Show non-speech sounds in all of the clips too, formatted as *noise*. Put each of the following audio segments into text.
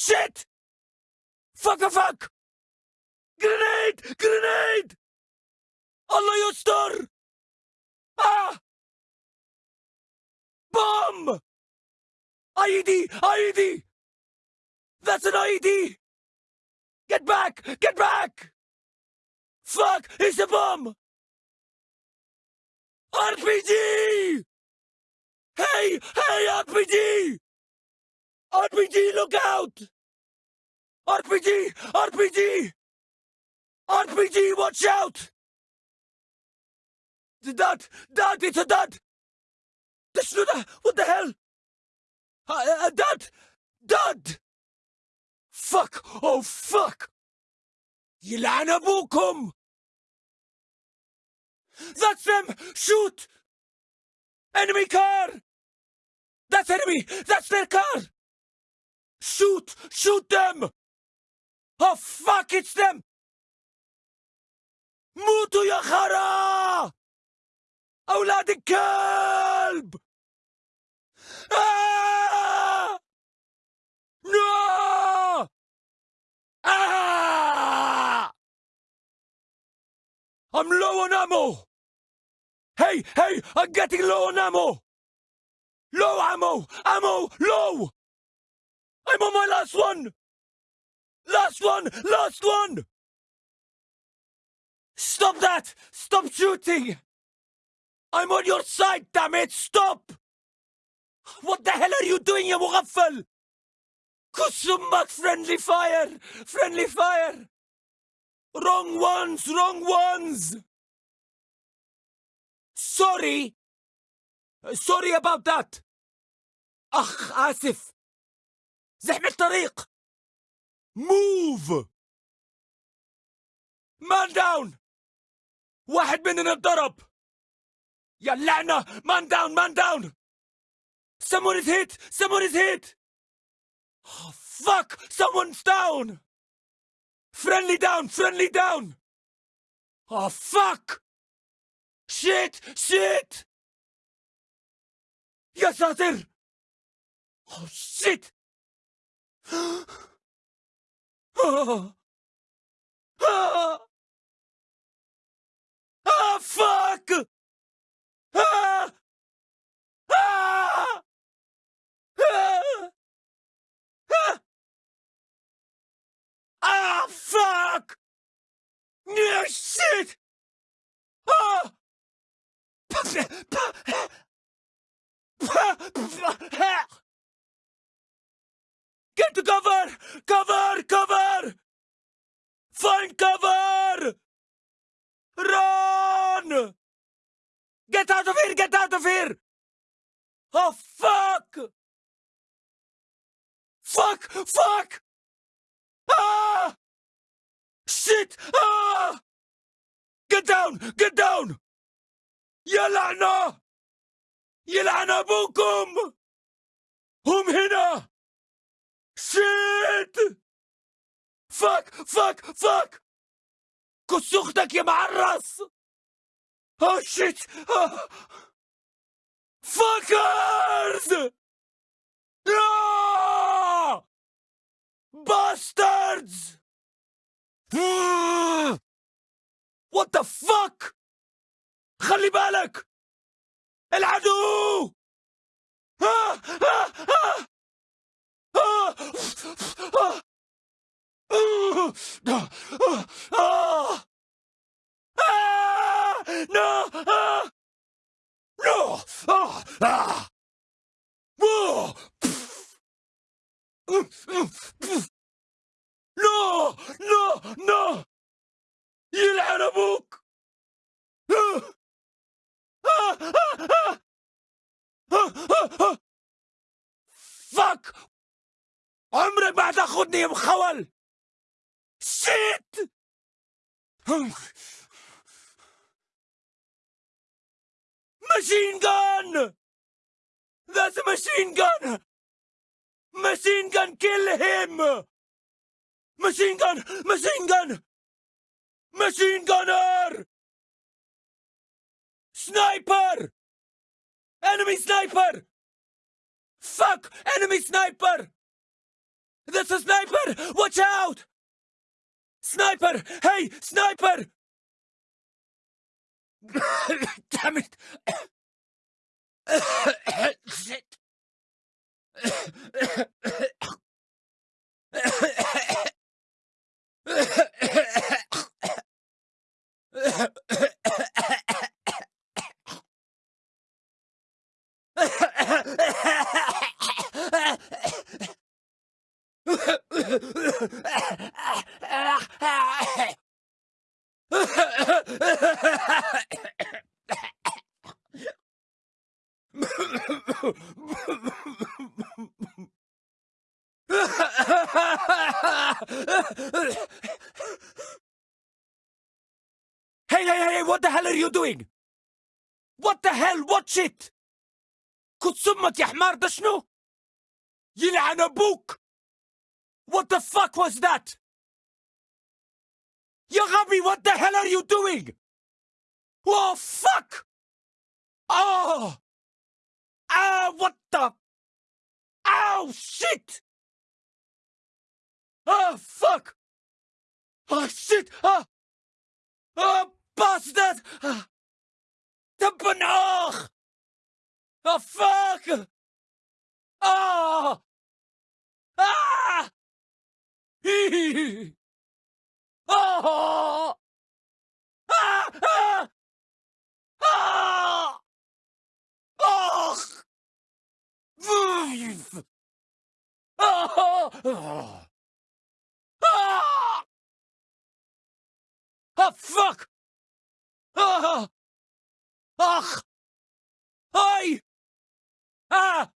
Shit! Fuck a fuck! Grenade! Grenade! Allah yastar! Ah! Bomb! IED! IED! That's an IED! Get back! Get back! Fuck! It's a bomb! RPG! Hey! Hey, RPG! RPG, look out! RPG! RPG! RPG, watch out! The dad! It's a dot! The Schnuda! What the hell? A, a, a Fuck! Dot! Fuck! Oh, fuck! Yelana Bukum! That's them! Shoot! Enemy car! That's enemy! That's their car! Shoot! Shoot them! Oh fuck, it's them! موتوا يا خرا! أولاد الكلب! آه! No! Ah! I'm low on ammo! Hey, hey, I'm getting low on ammo! Low ammo! Ammo! Low! I'm on my last one! Last one! Last one! Stop that! Stop shooting! I'm on your side, damn it! Stop! What the hell are you doing, يا مغفل? كسمك friendly fire! Friendly fire! Wrong ones! Wrong ones! Sorry! Sorry about that! أخ آسف! زحمة الطريق! Move! Man down! واحد مننا اتضرب! يا اللعنة! Man down! Man down! Someone is hit! Someone is hit! Oh, fuck! Someone's down! Friendly down! Friendly down! Oh, fuck! Shit! Shit! يا ساتر! Oh, shit! oh. Ah! Ah, fuck! Ah! Ah! Ah! Ah! Ah, fuck! No shit! Ah! Get to cover! Cover! Cover! Find cover! Run! Get out of here! Get out of here! Oh, fuck! Fuck! Fuck! Ah! Shit! Ah! Get down! Get down! يا لعنة! يلعن أبوكم! هم هنا! شيت! فك فك فك! كس أختك يا معرس! آه شيت! فكرز لا باستردز وات ذا فك خلي بالك! العدو! آه No! Ah! No! Ah! Ah! Whoa! No! No! No! يلعن ابوك! فك عمرك ما هتاخدني يا مخول شيت Machine gun! That's a machine gun! Machine gun, kill him! Machine gun! Machine gun! Machine gunner! Sniper! Enemy sniper! Fuck! Enemy sniper! There's a sniper! Watch out! Sniper! Hey, sniper! Damn it! Shit! Hey, hey, hey, what the hell are you doing? What the hell? Watch it! كنت أمك يا حمار ده شنو؟ يلعن أبوك! What the fuck was that? يا غبي what the hell are you doing? Oh fuck! Oh! Ah, what the? Oh, shit! Ah, fuck! Ah, shit! Ah! Ah, bastard! Ah! Tippen oog! Ah, fuck! Ah! Ah! Hee! *laughs* Ah! Oh! Oh! Ah! Oh fuck! Oh! Ach! Oi! Ah!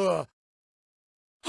Ah. *laughs*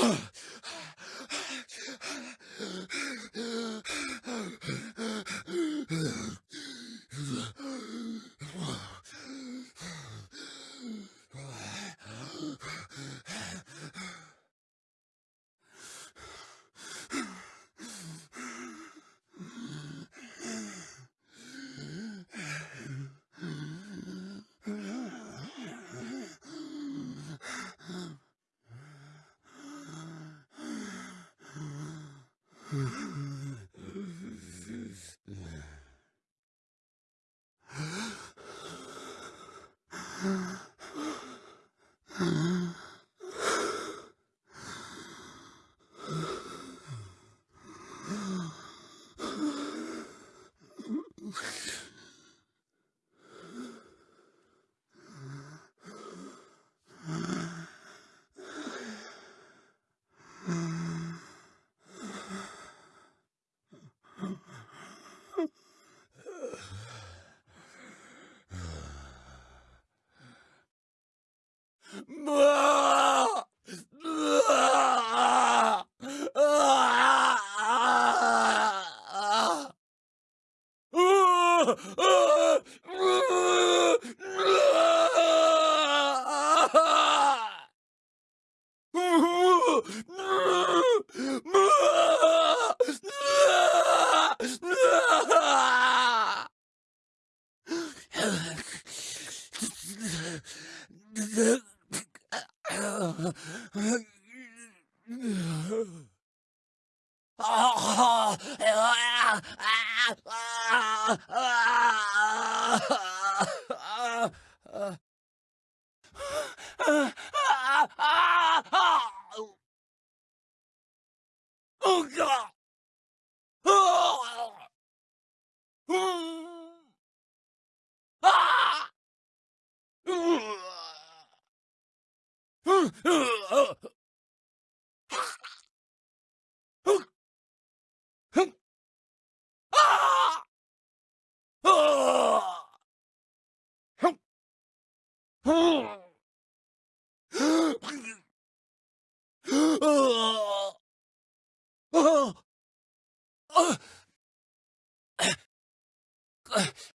Ugh. Oh God! Ah! ああああっ。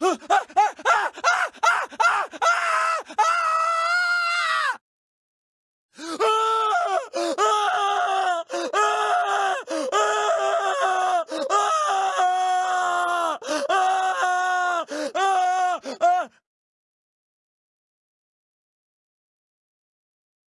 Huh? *gasps* Ah, ah, ah,